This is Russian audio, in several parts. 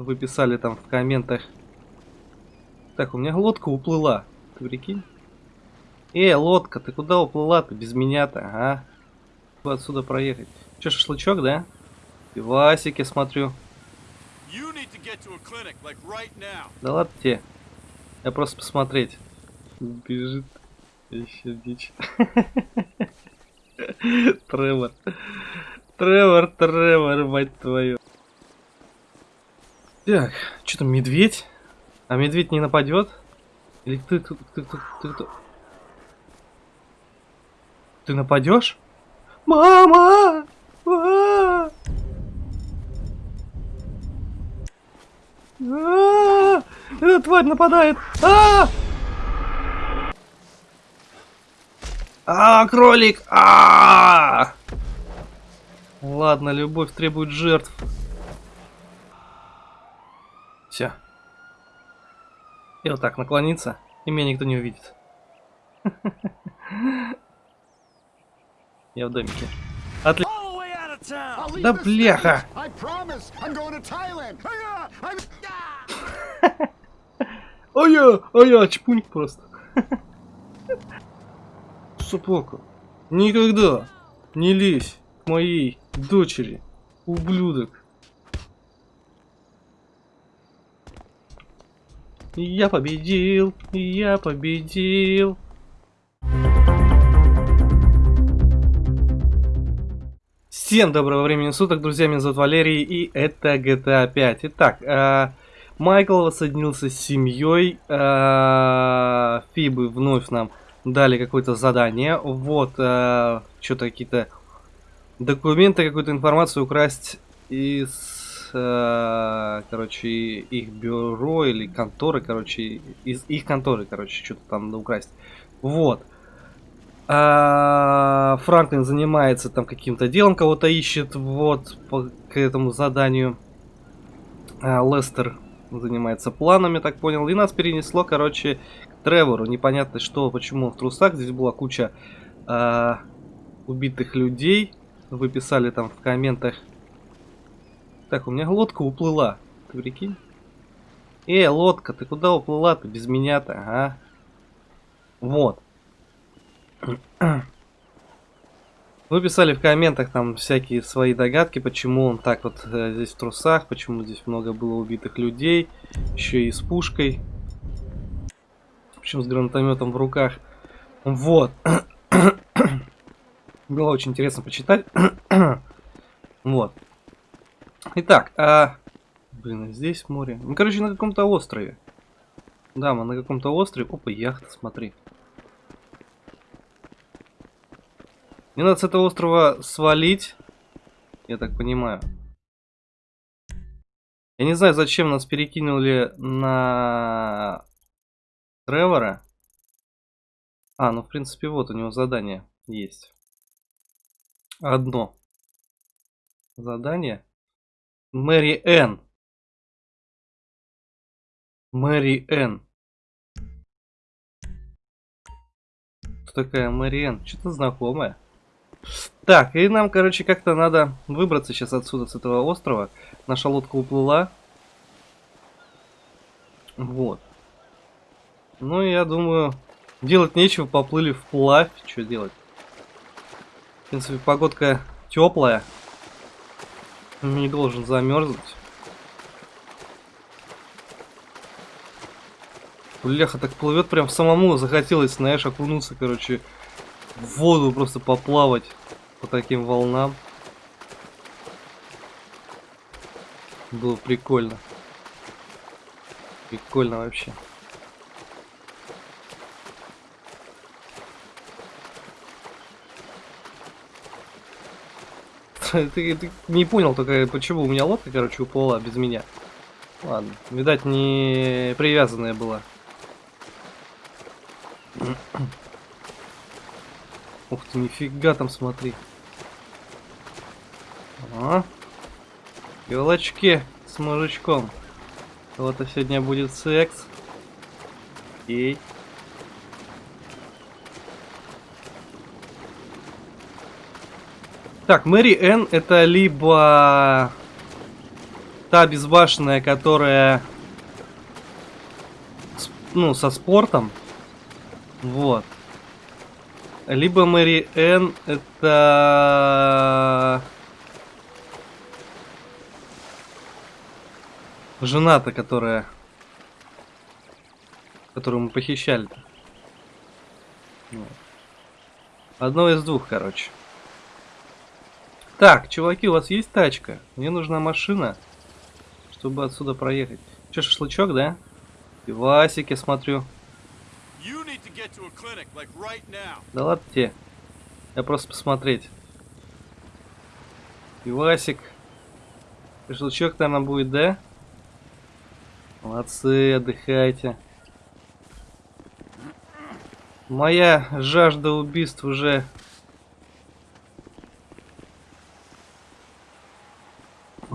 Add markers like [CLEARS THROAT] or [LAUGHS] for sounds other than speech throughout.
Вы писали там в комментах. Так, у меня лодка уплыла. Ты прикинь? Эй, лодка, ты куда уплыла-то без меня-то, а? Отсюда проехать. Че, шашлычок, да? Пивасики, смотрю. Like right да ладно тебе. Я просто посмотреть. Бежит. Еще дичь. [LAUGHS] Тревор. Тревор, Тревор, мать твою. Так, что там, медведь? А медведь не нападет? Или ты, ты, ты, ты, ты, ты, ты нападешь? Мама! А! Эта тварь нападает! А! А, кролик! А! Ладно, любовь требует жертв. Все. И вот так наклониться, и меня никто не увидит. [LAUGHS] Я в домике. Отлично. Да бляха! Ой-я, ой-я, чпуньк просто. [LAUGHS] Супоку, никогда не лезь к моей дочери, ублюдок. Я победил, я победил. Всем доброго времени суток, друзья, меня зовут Валерий, и это GTA 5. Итак, э, Майкл воссоединился с семьей, э, Фибы вновь нам дали какое-то задание, вот, э, что-то какие-то документы, какую-то информацию украсть из, короче, их бюро или конторы, короче, из их конторы, короче, что-то там украсть. Вот. А, Франклин занимается там каким-то делом, кого-то ищет, вот, по, к этому заданию. А, Лестер занимается планами, так понял. И нас перенесло, короче, к Тревору. Непонятно что, почему в трусах. Здесь была куча а, убитых людей. Вы писали там в комментах. Так, у меня лодка уплыла. Ты прикинь? Эй, лодка, ты куда уплыла-то без меня-то, а? Вот. Вы писали в комментах там всякие свои догадки, почему он так вот э, здесь в трусах, почему здесь много было убитых людей, еще и с пушкой, причем с гранатометом в руках. Вот. [COUGHS] Было очень интересно почитать. [COUGHS] вот. Итак, а... Блин, а здесь море. Ну, короче, на каком-то острове. Да, мы на каком-то острове. Опа, яхта, смотри. Мне надо с этого острова свалить. Я так понимаю. Я не знаю, зачем нас перекинули на Тревора. А, ну в принципе вот у него задание есть. Одно. Задание. Мэри Н. Мэри Н. Кто такая Мэри Н? Что-то знакомое. Так, и нам, короче, как-то надо выбраться сейчас отсюда, с этого острова. Наша лодка уплыла. Вот. Ну, я думаю, делать нечего, поплыли вплавь. Что делать? В принципе, погодка теплая. Не должен замерзнуть. Бляха, так плывет прям самому захотелось, знаешь, окунуться, короче, в воду просто поплавать по таким волнам. Было прикольно. Прикольно вообще. [LAUGHS] ты, ты не понял только, почему у меня лодка, короче, уплыла без меня. Ладно, видать, не привязанная была. [CLEARS THROAT] Ух ты, нифига там, смотри. А? Елочки с мужичком. Вот и сегодня будет секс. Окей. Так, Мэри Энн это либо та безбашенная, которая... ну, со спортом. Вот. Либо Мэри Энн, это... Жена-то, которая... Которую мы похищали. Одно из двух, короче. Так, чуваки, у вас есть тачка? Мне нужна машина, чтобы отсюда проехать. Че, шашлычок, да? Пивасик, я смотрю. Да ладно тебе. Я просто посмотреть. Пивасик. Шашлычок, наверное, будет, да? Молодцы, отдыхайте. Моя жажда убийств уже...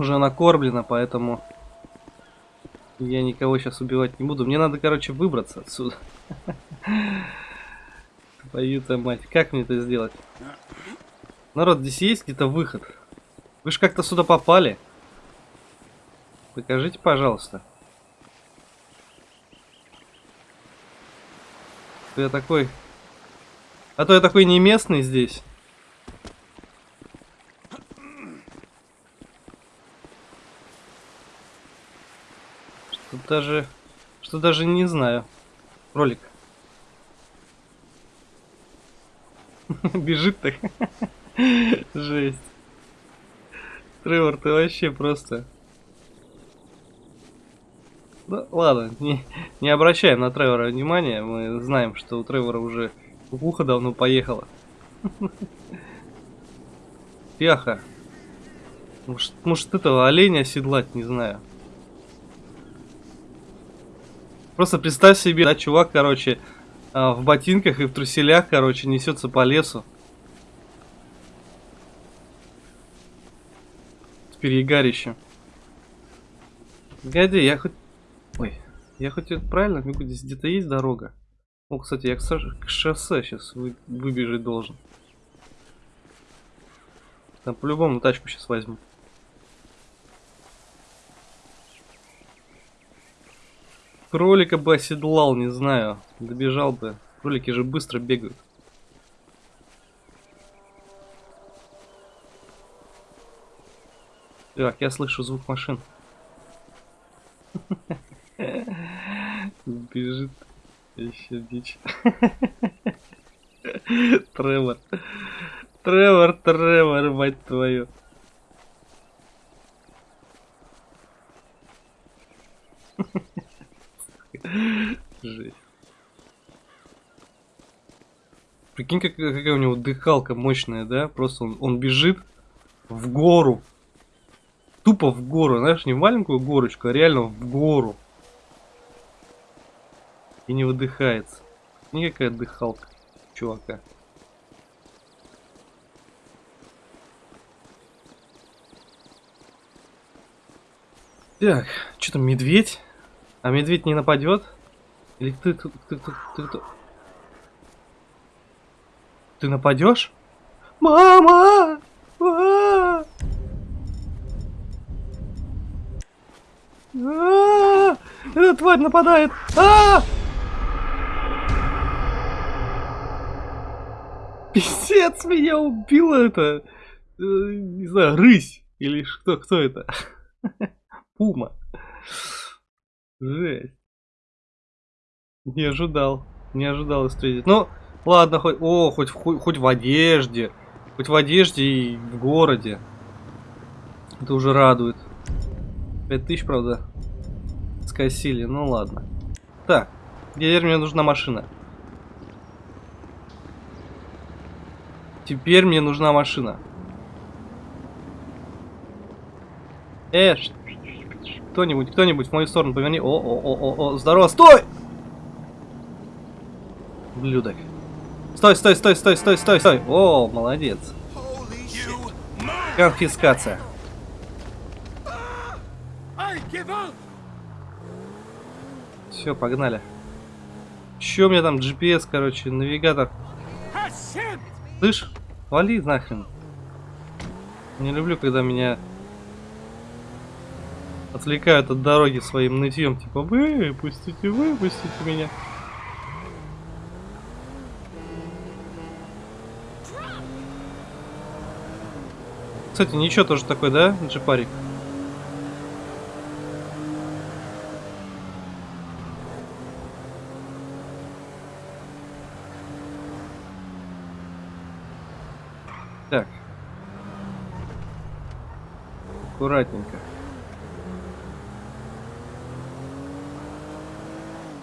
Уже накормлена, поэтому... Я никого сейчас убивать не буду. Мне надо, короче, выбраться отсюда. [LAUGHS] Твою-то мать, как мне это сделать? Народ, здесь есть где-то выход? Вы же как-то сюда попали. Покажите, пожалуйста. Я такой... А то я такой не местный здесь. Что даже... Что даже не знаю. Ролик. [LAUGHS] Бежит так. [LAUGHS] Жесть. Тревор, ты вообще просто... Да, ладно, не, не обращаем на Тревора внимания. Мы знаем, что у Тревора уже ухо давно поехала. [LAUGHS] Пяха. Может, может этого оленя оседлать, не знаю. Просто представь себе, да, чувак, короче, а, в ботинках и в труселях, короче, несется по лесу. С перегарищем. Погоди, я хоть... Ой, я хоть это правильно? Здесь где-то есть дорога? О, кстати, я к шоссе сейчас вы... выбежать должен. Там по-любому тачку сейчас возьму. Кролика бы оседлал, не знаю. Добежал бы. Кролики же быстро бегают. Так, я слышу звук машин. [LAUGHS] Бежит. Еще дичь. [LAUGHS] Тревор. Тревор, Тревор, мать твою. Жесть. Прикинь, как, какая у него дыхалка мощная, да? Просто он, он бежит в гору. Тупо в гору, знаешь, не в маленькую горочку, а реально в гору. И не выдыхается. Никакая дыхалка, чувака. Так, что там, медведь? А медведь не нападет? Или ты, ты, ты, ты, ты, ты, нападешь? Мама! А! Эта тварь нападает! А! Писец, меня убила это! э, Не знаю, рысь! Или что, кто это? [LAUGHS] Пума. Жесть. Не ожидал. Не ожидал встретить. Ну, ладно, хоть. О, хоть, хоть, хоть в одежде. Хоть в одежде и в городе. Это уже радует. 5000, правда, скосили. Ну ладно. Так, теперь мне нужна машина. Теперь мне нужна машина. Э, ш- кто-нибудь, кто-нибудь в мою сторону поверни. О, о, о, о, здорово, стой! Блюдок. Стой, стой, стой, стой, стой, стой, стой. О, молодец. Конфискация. Все, погнали. Че у меня там GPS, короче, навигатор. Слышь, вали нахрен. Не люблю, когда меня отвлекают от дороги своим нытьем, типа, выпустите, выпустите меня. Кстати, ничего тоже такой, да, джипарик? Так. Аккуратненько.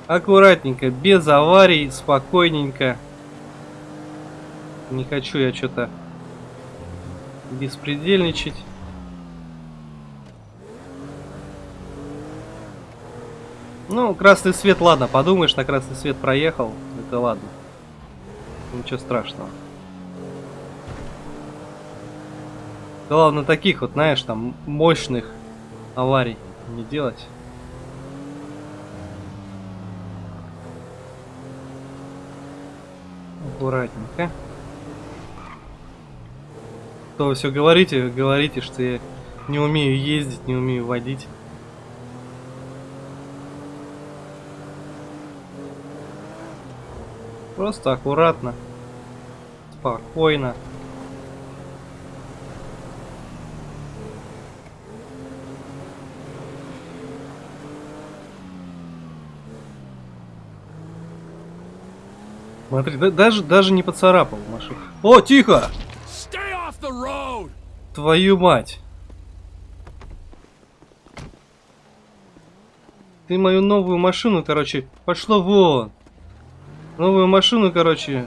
Аккуратненько, без аварий, спокойненько. Не хочу я что-то беспредельничать. Ну, красный свет, ладно, подумаешь, на красный свет проехал, это ладно. Ничего страшного. Главное таких вот, знаешь, там мощных аварий не делать. Аккуратненько. То все говорите, говорите, что я не умею ездить, не умею водить. Просто аккуратно, спокойно. Смотри, да, даже, даже не поцарапал машину. О, тихо! Твою мать! Ты мою новую машину, короче, пошло вон. Новую машину, короче,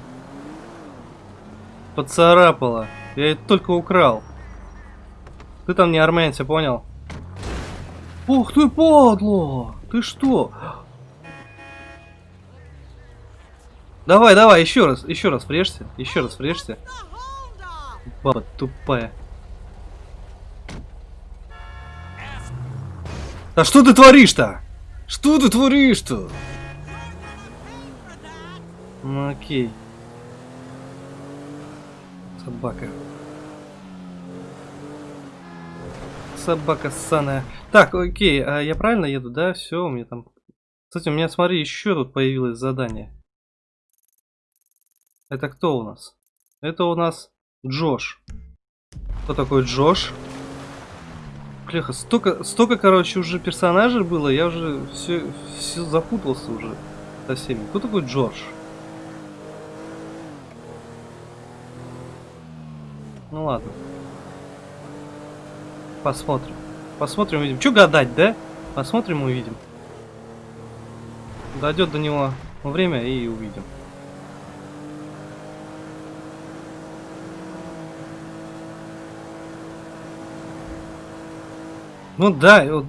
поцарапала. Я ее только украл. Ты там не армянец, понял? Ух ты, подло! Ты что? Давай, давай, еще раз, еще раз врежься, еще раз врежься. Баба тупая. А что ты творишь-то? Что ты творишь-то? Ну окей. Собака. Собака ссаная. Так, окей, а я правильно еду, да? Все, у меня там... Кстати, у меня, смотри, еще тут появилось задание. Это кто у нас? Это у нас Джош. Кто такой Джош? Клеха, столько, столько, короче, уже персонажей было, я уже все, все запутался уже со всеми. Кто такой Джордж? Ну ладно. Посмотрим. Посмотрим, увидим. Че гадать, да? Посмотрим, увидим. Дойдет до него время и увидим. Ну да, вот,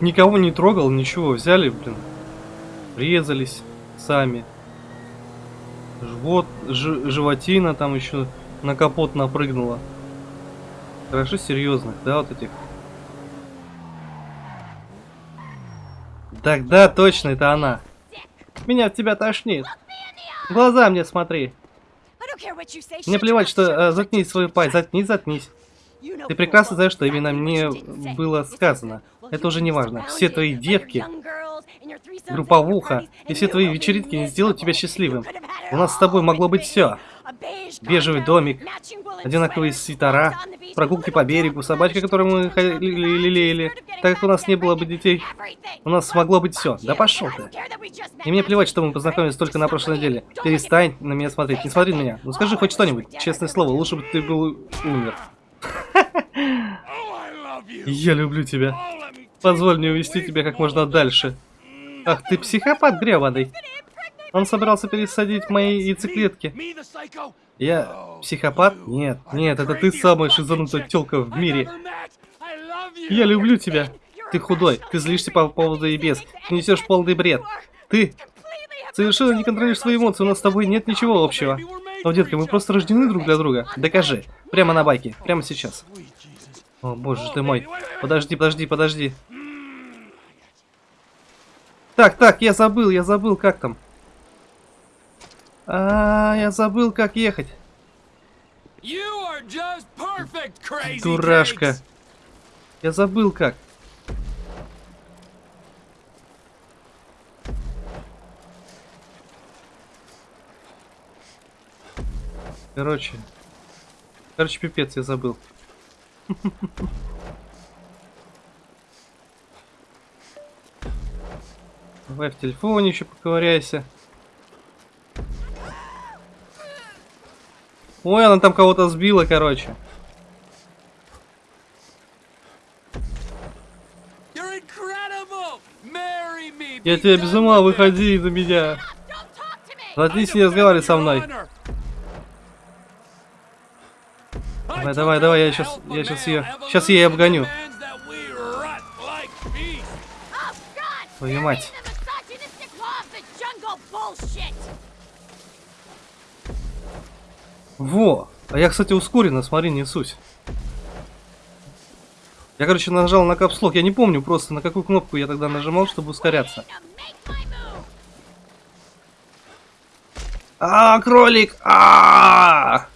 никого не трогал, ничего, взяли, блин, резались сами. Живот, ж, животина там еще на капот напрыгнула. Хорошо серьезных, да, вот этих. Так, да, точно, это она. Меня от тебя тошнит. В глаза мне смотри. Мне плевать, что э, заткнись свою пасть, заткнись, заткнись. Ты прекрасно знаешь, что именно мне было сказано. Это уже не важно. Все твои девки, групповуха и все твои вечеринки не сделают тебя счастливым. У нас с тобой могло быть все. Бежевый домик, одинаковые свитера, прогулки по берегу, собачка, которую мы лелеяли. Так как у нас не было бы детей, у нас могло быть все. Да пошел ты. И мне плевать, что мы познакомились только на прошлой неделе. Перестань на меня смотреть. Не смотри на меня. Ну скажи хоть что-нибудь. Честное слово, лучше бы ты был умер. Я люблю тебя. Позволь мне увести тебя как можно дальше. Ах, ты психопат гребаный. Он собирался пересадить мои яйцеклетки. Я психопат? Нет, нет, это ты самая шизанутая телка в мире. Я люблю тебя. Ты худой, ты злишься по поводу и без. Ты несешь полный бред. Ты совершенно не контролируешь свои эмоции, у нас с тобой нет ничего общего. Но, детка, мы просто рождены друг для друга. Докажи. Прямо на байке, прямо сейчас. О, боже ты мой. Подожди, подожди, подожди. Так, так, я забыл, я забыл, как там. А, я забыл, как ехать. Дурашка. Я забыл как. Короче. Короче, пипец, я забыл. [LAUGHS] Давай в телефоне еще поковыряйся. Ой, она там кого-то сбила, короче. Я тебя без ума, выходи за меня. Заткнись, не разговаривай со мной. Давай, давай, давай, я alpha я male её- щас я evolution обгоню. Твою мать. Во! А я, кстати, ускоренно, смотри, несусь. Я, короче, нажал на капслок. Я не помню просто, на какую кнопку я тогда нажимал, чтобы ускоряться. А, кролик! А!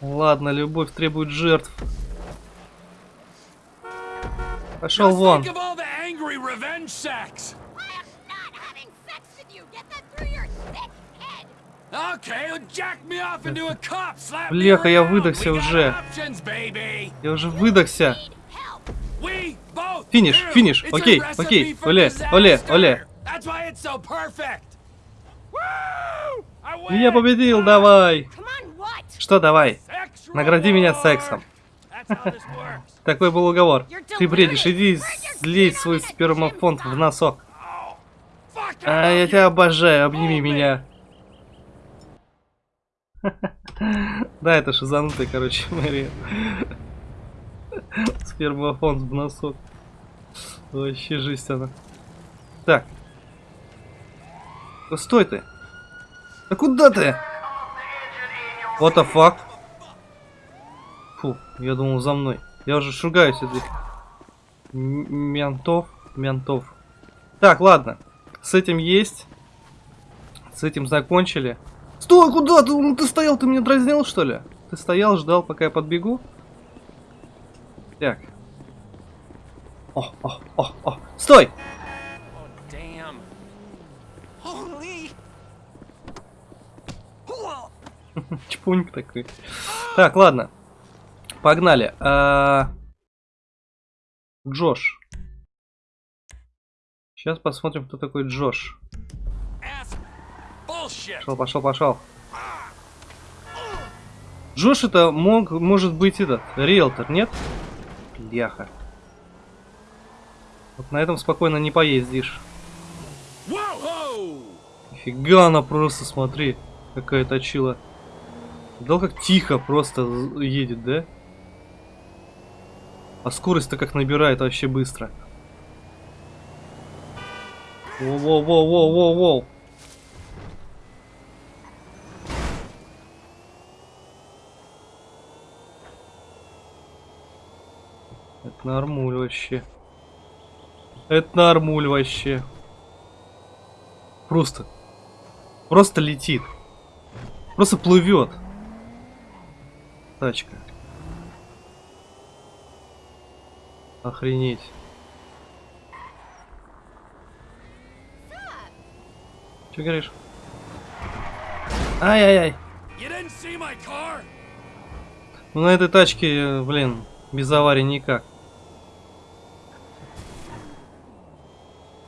Ладно, любовь требует жертв. Пошел вон. Бляха, я выдохся уже. Я уже выдохся. Финиш, финиш. Окей, окей. Оле, оле, оле. Я победил, давай. Что, давай? Награди меня сексом. Такой был уговор. Ты бредишь, иди слей свой спермофонд в носок. А я тебя обожаю, обними меня. [LAUGHS] Да, это шизанутый, короче, Мэри. Спермофонд в носок. Вообще жесть она. Так. Стой ты. Да куда ты? What the fuck? Фу, я думал за мной. Я уже шугаюсь этих ментов. Ментов. Так, ладно. С этим есть. С этим закончили. Стой, куда ты? Ну, Ты стоял, ты меня дразнил, что ли? Ты стоял, ждал, пока я подбегу? Так. О, о, о, о. Стой! [LAUGHS] Чпуньк такой. Так, ладно. Погнали. А, Джош. Сейчас посмотрим, кто такой Джош. Пошел, пошел, пошел. Джош это мог, может быть этот, риэлтор, нет? Бляха. Вот на этом спокойно не поездишь. Фига она просто, смотри, какая точила. Видал, как тихо просто едет, да? А скорость-то как набирает вообще быстро. Воу-воу-воу-воу-воу-воу. Это нормуль вообще. Это нормуль вообще. Просто. Просто летит. Просто плывет. Тачка. Охренеть. Че говоришь? Ай-яй-яй. Ну на этой тачке, э, блин, без аварии никак.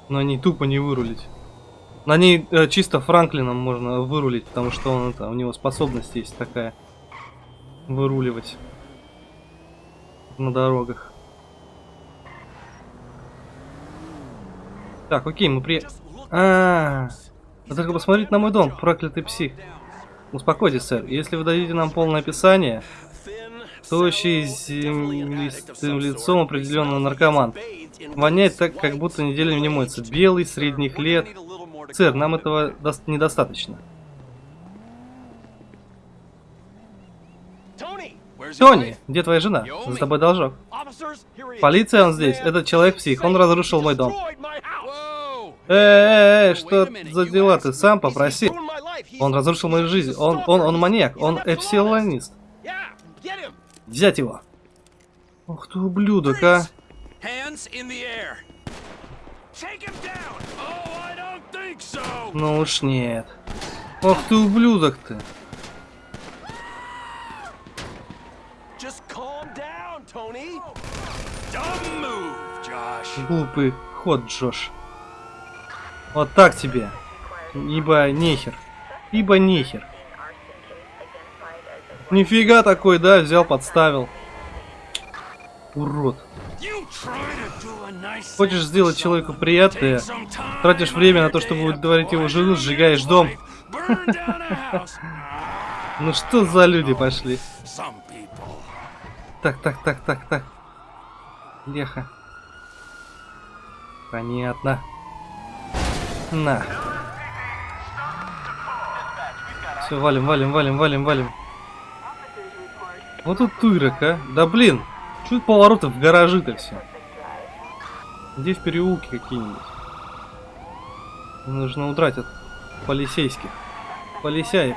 На ней тупо не вырулить. На ней э, чисто Франклином можно вырулить, потому что он это, у него способность есть такая. Выруливать. На дорогах. Так, окей, мы при... Look А, вы только посмотрите на мой дом, проклятый псих. Успокойтесь, сэр. Если вы дадите нам полное описание, тощий землистым лицом определенно наркоман. Воняет так, как будто неделю не моется. Белый, средних лет. Сэр, нам этого дос- недостаточно. Тони, где твоя жена? За тобой должок. Полиция, он здесь. Этот человек-псих. Он разрушил мой дом. Эй, что за дела? Ты сам попроси. Он разрушил мою жизнь. Он, он, он маньяк. Он эпсилонист. Взять его. Ох ты ублюдок, а. Ну уж нет. Ох ты ублюдок ты. Глупый ход, Джош. Вот так тебе. Ибо нехер. Ибо нехер. Нифига такой, да, взял, подставил. Урод. Хочешь сделать человеку приятное, тратишь время на то, чтобы удовлетворить его жену, сжигаешь дом. [LAUGHS] Ну что за люди пошли? Так, так, так, так, так. Леха. Понятно. На. Все, валим, валим, валим, валим, валим. Вот тут тырок, а. Да блин, это повороты в гаражи-то все? Где в переулке какие-нибудь? Нужно удрать от полицейских. Полисяев.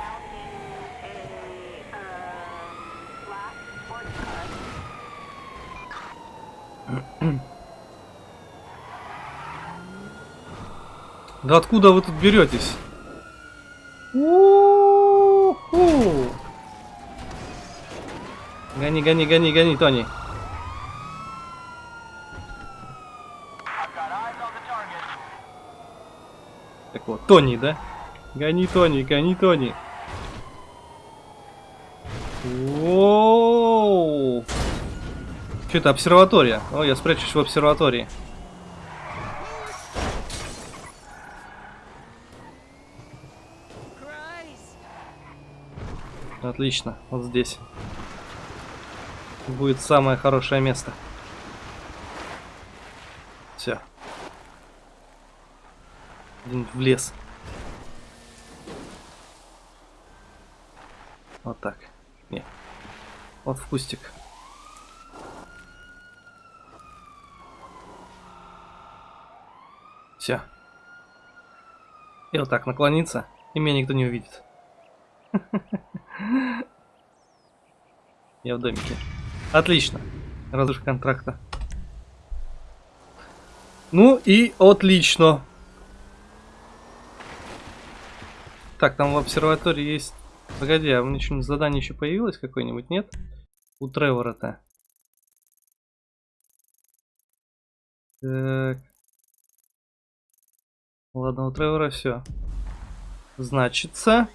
Да откуда вы тут беретесь? У-ху. Гони, гони, гони, гони, Тони. Так вот, Тони, да? Гони, Тони, гони, Тони. Воу! Что это, обсерватория? О, я спрячусь в обсерватории. Отлично, вот здесь. Будет самое хорошее место. Все. В лес. Вот так. Не. Вот в кустик. Все. И вот так наклониться, и меня никто не увидит. [LAUGHS] Я в домике. Отлично. Разрыв контракта. Ну и отлично. Так, там в обсерватории есть... Погоди, а у меня что-нибудь задание еще появилось какое-нибудь, нет? У Тревора-то. Так. Ладно, у Тревора все. Значится...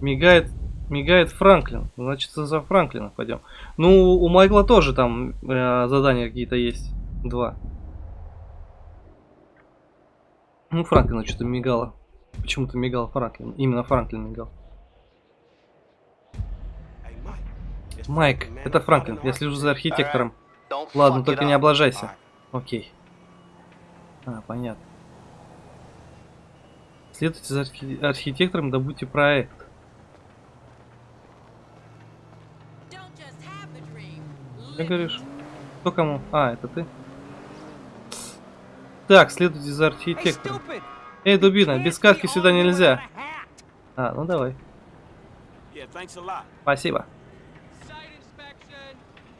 Мигает, мигает Франклин. Значит, за Франклина пойдем. Ну, у Майкла тоже там э, задания какие-то есть. Два. Ну, Франклина что-то мигало. Почему-то мигал Франклин. Именно Франклин мигал. Майк, это Франклин. Я слежу за архитектором. Ладно, только не облажайся. Окей. А, понятно. Следуйте за архи- архитектором, добудьте проект. Don't just have the dream. Live говоришь? Кто кому? А, это ты? Так, следуйте за архитектором. Эй, дубина, без сказки сюда нельзя. А, ну давай. Спасибо.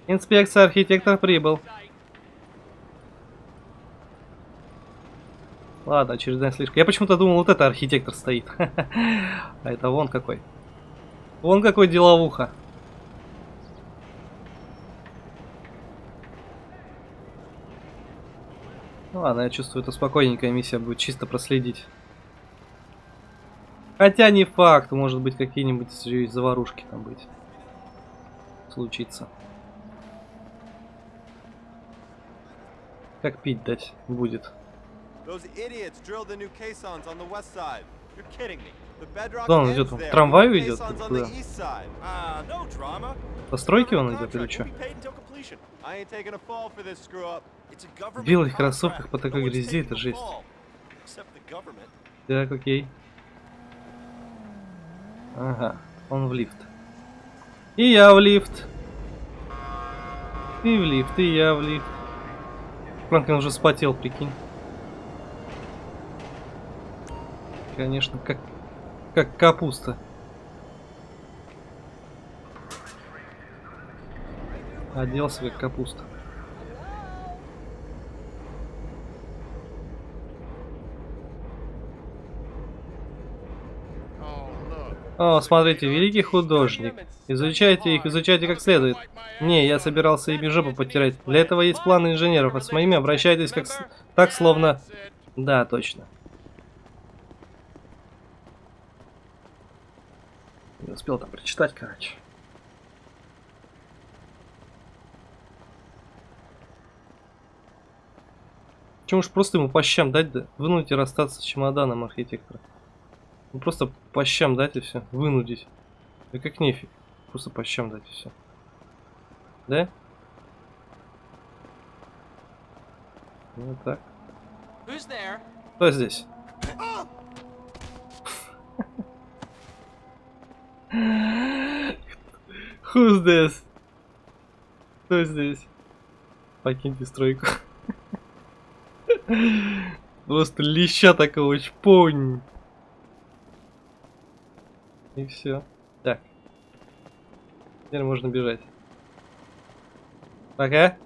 Инспекция архитектор прибыл. Ладно, очередная слишком. Я почему-то думал, вот это архитектор стоит. [LAUGHS] А это вон какой. Вон какой деловуха. Ну ладно, я чувствую, это спокойненькая миссия будет чисто проследить. Хотя не факт, может быть какие-нибудь заварушки там быть. Случится. Как пить дать будет. Куда он идет? В трамваю идет? Куда? Постройки он идет или что? В белых кроссовках по такой грязи, это жесть. Так, окей. Ага, он в лифт. И я в лифт. И в лифт, и я в лифт. Франклин уже спотел, прикинь. Конечно, как, как капуста. Оделся как капуста. О, смотрите, великий художник. Изучайте их, изучайте как следует. Не, я собирался ими жопу потерять. Для этого есть планы инженеров, а с моими обращайтесь как с- так, словно... Да, точно. Не успел там прочитать, короче. Чем уж просто ему по щам дать, да? Вынуть и расстаться с чемоданом архитектора. Ну просто по щам дать и все. Вынудить. Да как нефиг. Просто по щам дать и все. Да? Ну так. Who's there? Кто здесь? Who's this? Кто здесь? Покиньте стройку. Просто леща такого чпонь. И все. Так. Теперь можно бежать. Пока.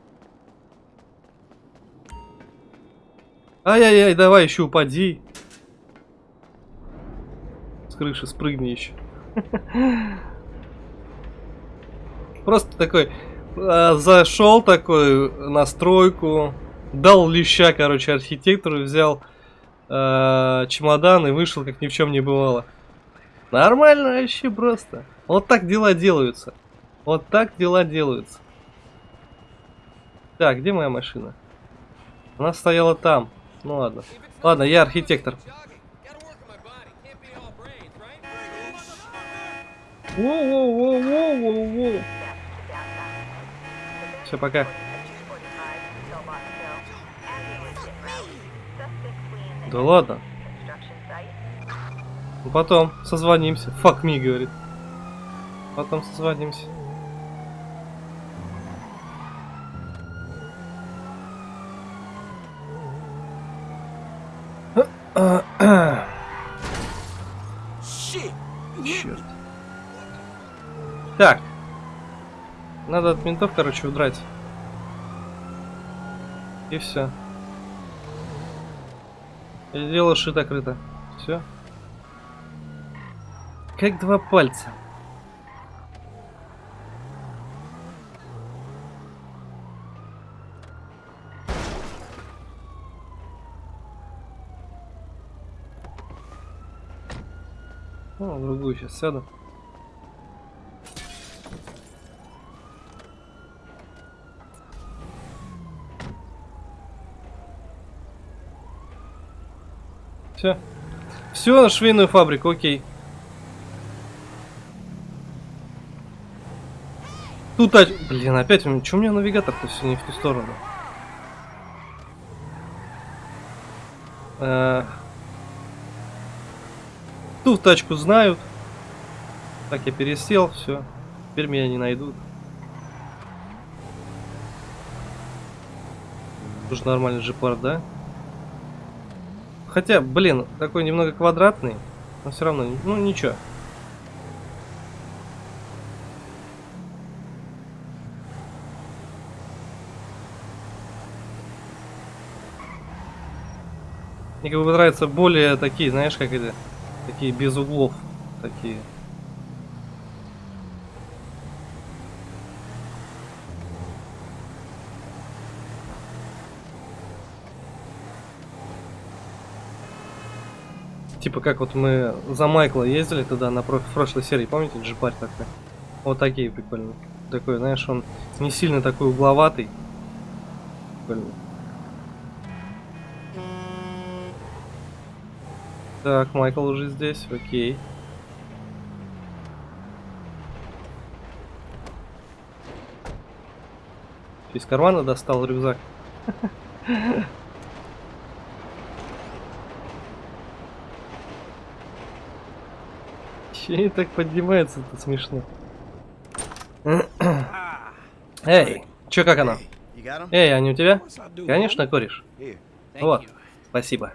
Ай-яй-яй, давай еще упади. С крыши спрыгни еще. [LAUGHS] Просто такой а, зашел такой на стройку, дал леща, короче, архитектору, взял а, чемодан и вышел, как ни в чем не бывало. Нормально вообще просто. Вот так дела делаются. Вот так дела делаются. Так, где моя машина? Она стояла там. Ну ладно. Ладно, я архитектор. Воу-воу-воу-воу-воу-воу. Все, пока. Да ладно. Ну потом созвонимся. Fuck me, говорит. Потом созвонимся. Черт. Так. Надо от ментов, короче, удрать. И все. Дело шито-крыто. Все. Как два пальца. Ну, в другую сейчас сяду. Все. Все на швейную фабрику, окей. Тут, тач- блин, опять, чё у меня навигатор-то все не в ту сторону? Э, Ту тачку знают. Так, я пересел, все. Теперь меня не найдут. Тоже нормальный джипар, да? Хотя, блин, такой немного квадратный, но все равно, ну ничего. Мне как бы нравятся более такие, знаешь, как это, такие без углов, такие. Типа как вот мы за Майкла ездили туда на про- в прошлой серии, помните, джипарь такой? Вот такие прикольные. Такой, знаешь, он не сильно такой угловатый. Прикольный. Так, Майкл уже здесь, окей. Из кармана достал рюкзак. Че так поднимается, это смешно. Эй, чё как him? Эй, они у тебя? Конечно, кореш. Thank Вот, спасибо.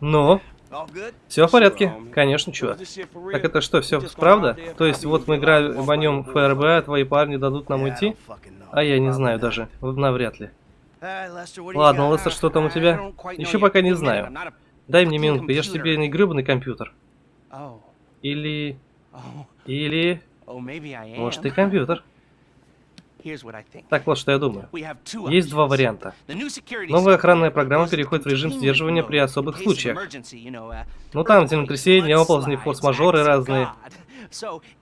Ну? Все в порядке? Конечно, чувак. Так это что, все правда? То есть вот мы играем в нем ФРБ, а твои парни дадут нам уйти? А я не знаю даже. Навряд ли. Ладно? Лестер, что там у тебя? Еще пока не знаю. Дай мне минутку, я ж тебе не гребаный компьютер. Или... Или, может, и компьютер. Так вот, что я думаю. Есть два варианта. Новая охранная программа переходит в режим сдерживания при особых случаях. uh, Ну там землетрясения, оползни, форс-мажоры разные.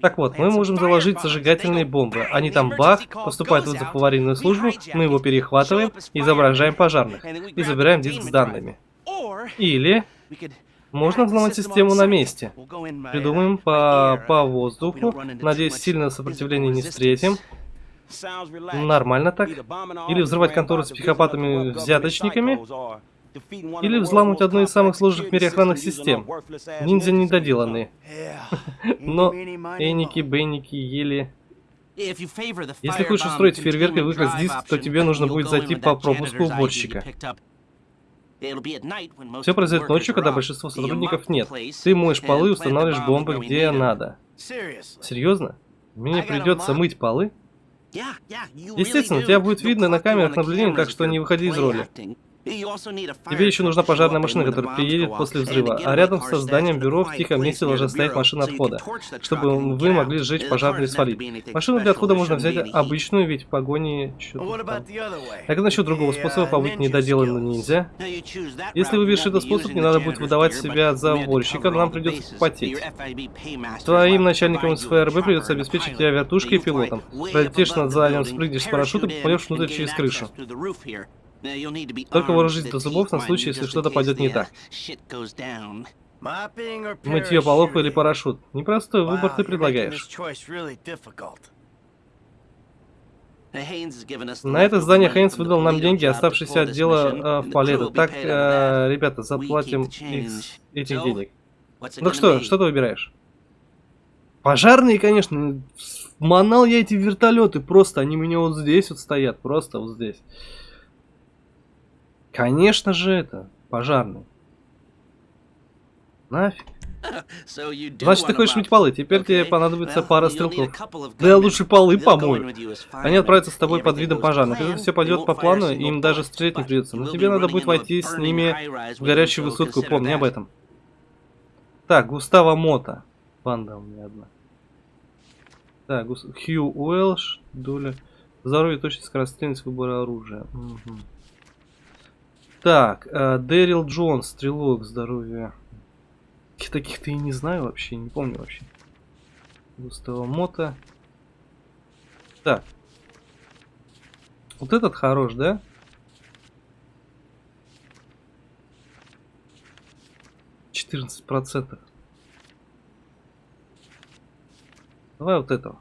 Так вот, мы можем заложить зажигательные бомбы. [CLEARS THROAT] Они там бах, goes вызов в аварийную службу, мы его перехватываем изображаем пожарных. И забираем диск с данными. Или можно взломать систему на месте. Uh, Придумаем по, по uh, воздуху. Надеюсь, сильное сопротивление не встретим. Нормально так. Или взрывать контору с психопатами-взяточниками. Или взламывать одну из самых сложных в мире охранных систем. Ниндзя недоделанные. [LAUGHS] Но Эники, Бенники, Ели... Если хочешь устроить фейерверк и выкрасть диск, то тебе нужно будет зайти по пропуску уборщика. Все произойдет ночью, когда большинство сотрудников нет. Ты моешь полы и устанавливаешь бомбы где надо. Серьезно? Мне придется мыть полы? Естественно, тебя будет видно на камерах наблюдения, так что не выходи из роли. Тебе еще нужна пожарная машина, которая приедет после взрыва, а рядом со зданием бюро в тихом месте должна стоять машина отхода, чтобы вы могли сжечь пожарный и свалить. Машину для отхода можно взять обычную, ведь в погоне... Так и насчет другого способа побыть недоделанным ниндзя. Если выберешь этот способ, не надо будет выдавать себя за уборщика, нам придется потеть. Твоим начальникам из ФРБ придется обеспечить тебя вертушкой и пилотом. Пролетишь над зданием, спрыгнешь с парашютом и попадешь внутрь через крышу. Только вооружись до зубов на случай, если что-то пойдет не так. Мытье полов или парашют. Непростой выбор ты предлагаешь. На это здание Хейнс выдал нам деньги, оставшиеся от дела э, в Палетто. Так, э, ребята, заплатим их этих денег. Ну что, что ты выбираешь? Пожарные, конечно. Манал я эти вертолеты просто. Они у меня вот здесь вот стоят. Просто вот здесь. Конечно же это. Пожарный. Нафиг. Значит, ты хочешь мыть полы. Теперь тебе понадобится пара стрелков. Да я лучше полы помою. Они отправятся с тобой под видом пожарных. Если все пойдет по плану, им даже стрелять не придется. Но тебе надо будет войти с ними в горячую высотку, помни об этом. Так, Густава Мота. Банда у меня одна. Так, Гус... Хью Уэлш, доля. Здоровье, точность, скорострельность, выбор оружия. Мгм. Так, э, Дэрил Джонс, стрелок, здоровье. Таких-то и не знаю вообще, не помню вообще. Густава Мота. Так. Вот этот хорош, да? Четырнадцать процентов. Давай вот этого.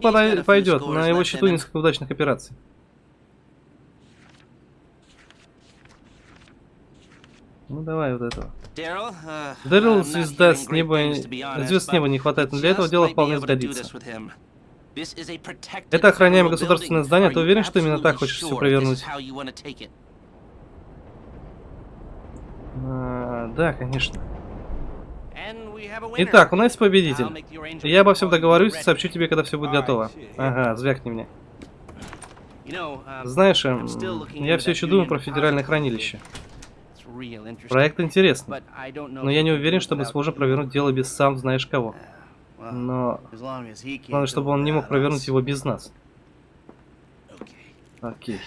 Подай- пойдет, на его счету несколько удачных операций. Ну давай вот этого. Дэрил, звезда с неба, звезд с неба не хватает, но для этого дело вполне сгодится. Это охраняемое государственное здание, ты уверен, что именно так хочешь все провернуть? А, да, конечно. Итак, у нас победитель. Я обо всем договорюсь и сообщу тебе, когда все будет готово. Ага, звякни мне. Знаешь, эм, я все еще думаю про федеральное хранилище. Проект интересный, но я не уверен, что мы сможем провернуть дело без сам знаешь кого. Но главное, чтобы он не мог провернуть его без нас. Окей.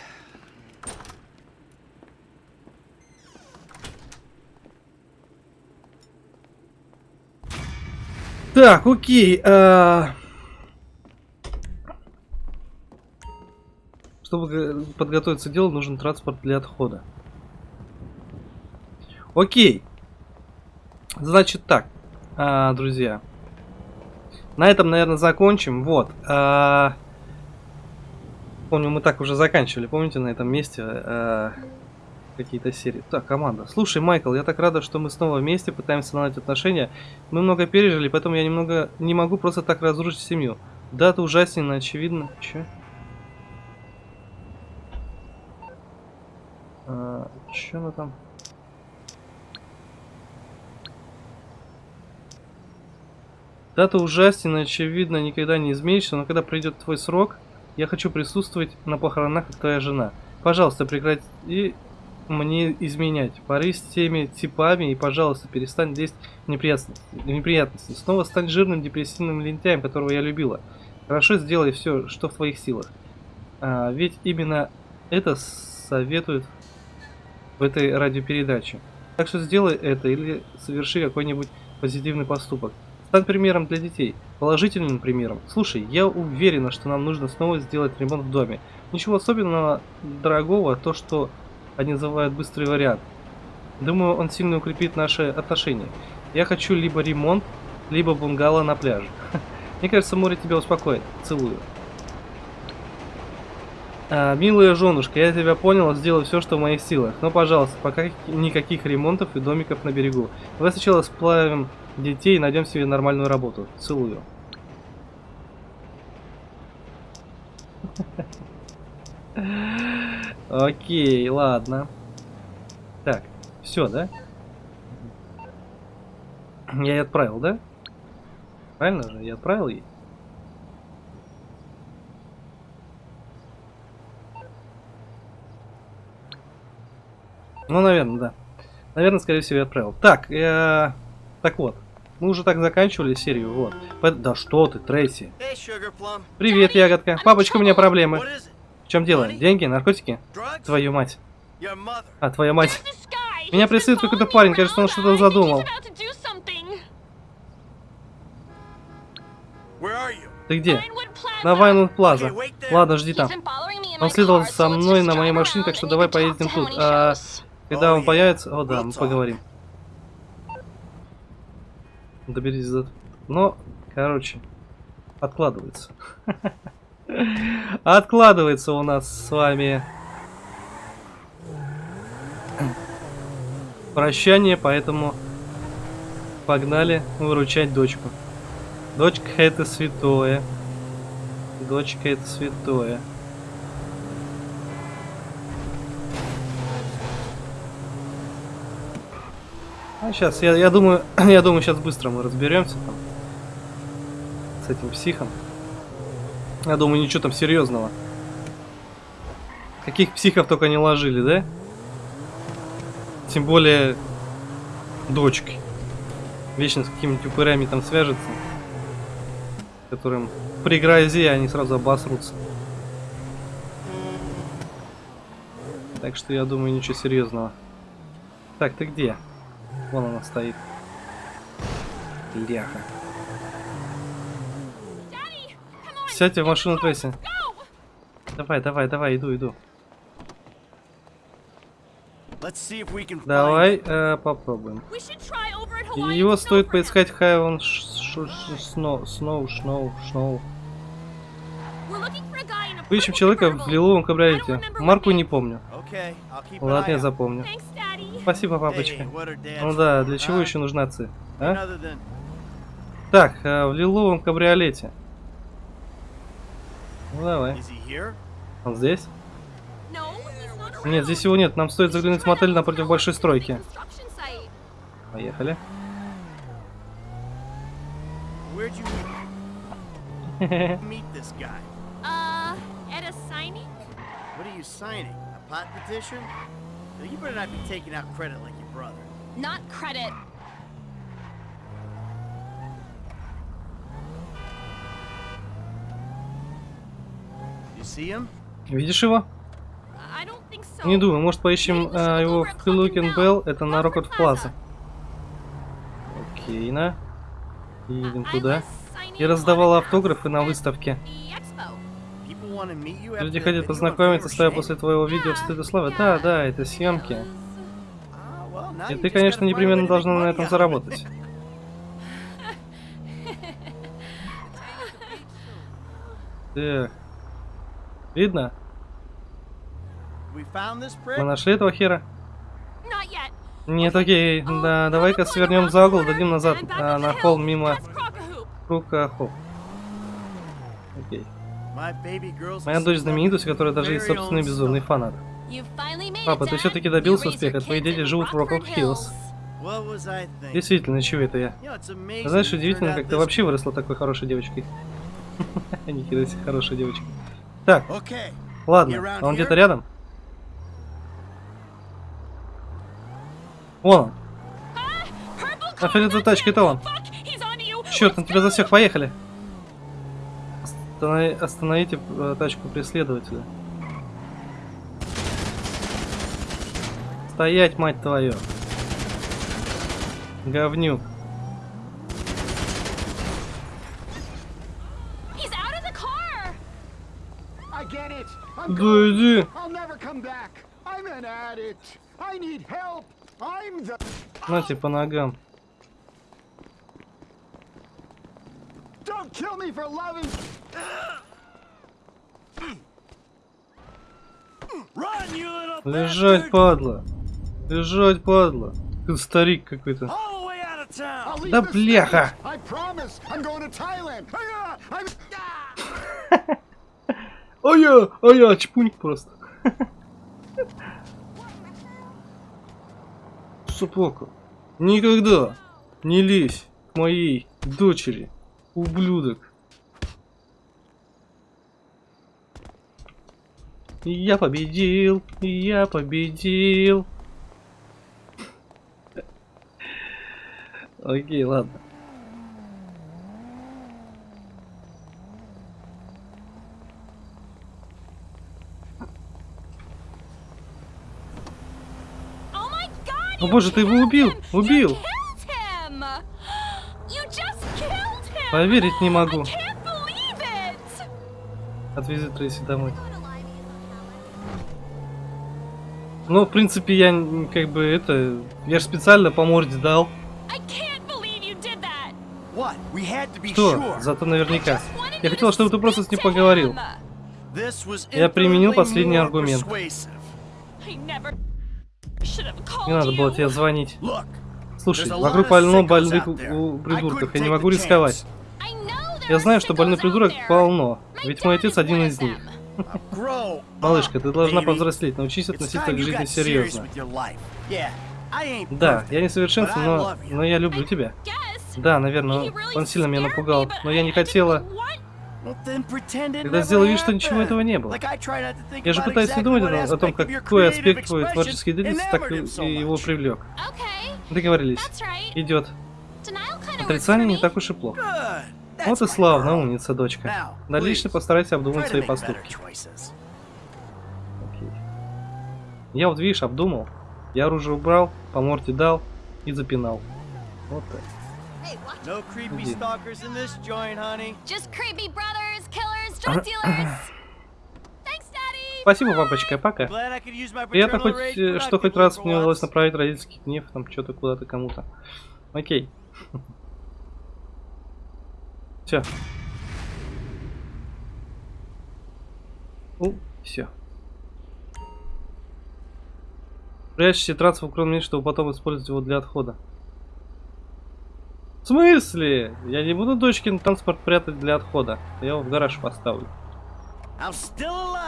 Так, окей. а, Чтобы подготовиться к делу, нужен транспорт для отхода. Окей. Значит так, а, друзья. На этом, наверное, закончим. Вот. а, Помню, мы так уже заканчивали, помните, на этом месте а, какие-то серии. Так, команда. Слушай, Майкл, я так рада, что мы снова вместе пытаемся наладить отношения. Мы много пережили, поэтому я немного не могу просто так разрушить семью. Да, это ужасненно, очевидно. Че? А, че она там? Дата ужасен, очевидно, никогда не изменишься, но когда придет твой срок, я хочу присутствовать на похоронах, как твоя жена. Пожалуйста, прекрати мне изменять. Поры с теми типами и, пожалуйста, перестань лезть в неприятности. неприятности. Снова стань жирным депрессивным лентяем, которого я любила. Хорошо сделай все, что в твоих силах. А, ведь именно это советуют в этой радиопередаче. Так что сделай это или соверши какой-нибудь позитивный поступок. Стань примером для детей, положительным примером. Слушай, я уверена, что нам нужно снова сделать ремонт в доме. Ничего особенного дорогого, то, что они называют быстрый вариант. Думаю, он сильно укрепит наши отношения. Я хочу либо ремонт, либо бунгало на пляже. [LAUGHS] Мне кажется, море тебя успокоит. Целую. А, милая женушка, я тебя понял, сделаю все, что в моих силах. Но, пожалуйста, пока никаких ремонтов и домиков на берегу. Давай сначала сплавим детей и найдем себе нормальную работу. Целую. [LAUGHS] Окей, ладно. Так, все, да? Я и отправил, да? Правильно же? Я отправил ей? Ну, наверное, да. Наверное, скорее всего, я отправил. Так, э, так вот. Мы уже так заканчивали серию, вот. Да что ты, Трейси. Привет, ягодка. Папочка, у меня проблемы. В чем дело? Деньги? Наркотики? Твою мать. А, твоя мать. Меня преследует какой-то парень, кажется, он что-то задумал. Ты где? На Вайнланд Плаза. Ладно, жди там. Он следовал за мной на моей машине, так что давай поедем тут. А, когда он появится... О, да, мы поговорим. Доберись за... Но, короче, откладывается. [LAUGHS] Откладывается у нас с вами прощание, поэтому погнали выручать дочку. Дочка это святое. Дочка это святое. А сейчас, я, я думаю, [CLEARS THROAT] я думаю, сейчас быстро мы разберемся там с этим психом. Я думаю, ничего там серьезного. Каких психов только не ложили, да? Тем более дочкой. Вечно с какими-нибудь упырями там свяжется. Которым при грозе они сразу обосрутся. Так что я думаю, ничего серьезного. Так, ты где? Вон она стоит. Ляха. Сядьте в машину Трейси. Давай, давай, давай, иду, иду. Давай э, попробуем. Его стоит поискать Хайвен Сноу, Сноу, Сноу, Сноу. Поищем человека в лиловом кабриолете. Марку не помню. Ладно, я запомню. Спасибо, папочка. Ну да, для чего еще нужна ци? А? Так, э, в лиловом кабриолете. Ну давай. Он здесь? Нет, здесь его нет. Нам стоит заглянуть в мотель напротив большой стройки. Поехали. Uh, at a signing? What are you signing? A pot petition? You better not be taking out credit like your brother. Not credit. Видишь его? Не думаю, может поищем а, его в Хилукен Белл, это на Рокот Плаза. Окей, на. Едем туда. Я раздавал автографы на выставке. Люди хотят познакомиться с тобой после твоего видео в стыд славы. Да, да, это съемки. И ты, конечно, непременно должна на этом заработать. [LAUGHS] Так. Видно? Мы нашли этого хера? Нет, окей. Да, давай-ка свернем за угол, дадим назад а, на холм мимо Крука Хоп. Окей. Моя дочь знаменитость, у которой даже есть собственный безумный фанат. Папа, ты все-таки добился успеха. Твои дети живут в Роков Хиллз. Действительно, чего это я? Знаешь, удивительно, как ты вообще выросла такой хорошей девочкой. [LAUGHS] Нихера себе, хорошая девочка. Так, ладно, а он где-то рядом? Вон он. А тачка, это он. Черт, на тебя засек, поехали. Останови, остановите э, тачку преследователя. Стоять, мать твою. Говнюк. I'm the. Нате по ногам. Don't kill me for loving. Run, you little Лежать, падла. Лежать, падла. Ты старик какой-то. Да бляха! А я, а я чпунь просто. Собака, никогда не лезь к моей дочери, ублюдок. Я победил, я победил. Окей, ладно. О боже, ты его убил, убил. Поверить не могу. Отвези Трейси домой. Ну, в принципе, я как бы это... Я же специально по морде дал. Что? Зато наверняка. Я хотел, чтобы ты просто с ним поговорил. Я применил последний аргумент. Не надо было тебе звонить. Слушай, вокруг полно больных придурков. Я не могу рисковать. Я знаю, что out придурок полно. Ведь мой отец один из них. Малышка, ты должна повзрослеть, научись относиться к жизни серьезно. Да, я не совершенствен, but I но, но я люблю тебя. Да, наверное, он сильно меня напугал, но я не хотела... Тогда сделай вид, что ничего этого не было. Я же пытаюсь не думать о, о том, your какой аспект твоей expression творческой деятельности так и его привлек. Договорились. Идет. Отрицание не так уж и плохо. Вот и славно, умница, дочка. Дальше постарайся обдумать свои поступки. Окей. Я вот, видишь, обдумал. Я оружие убрал, по морде дал и запинал. Вот так. Иди. Спасибо, папочка, пока. Приятно хоть, э, что хоть раз мне удалось направить родительский гнев, там что-то куда-то кому-то. Окей. [LAUGHS] Все. Ну, все. Прячьте трансфер кроме чтобы потом использовать его для отхода. В смысле? Я не буду дочкин транспорт прятать для отхода. Я его в гараж поставлю.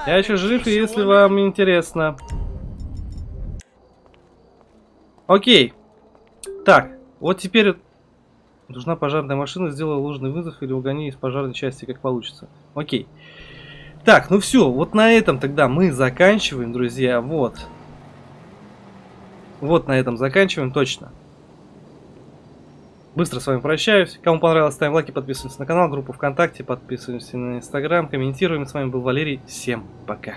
Я еще жив, и если вам интересно. Окей. Так, вот теперь нужна пожарная машина, сделай ложный вызов или угони из пожарной части, как получится. Окей. Так, ну все, вот на этом тогда мы заканчиваем, друзья, вот. Вот на этом заканчиваем, точно. Быстро с вами прощаюсь. Кому понравилось, ставим лайки, подписываемся на канал, группу ВКонтакте, подписываемся на Инстаграм, комментируем. С вами был Валерий. Всем пока.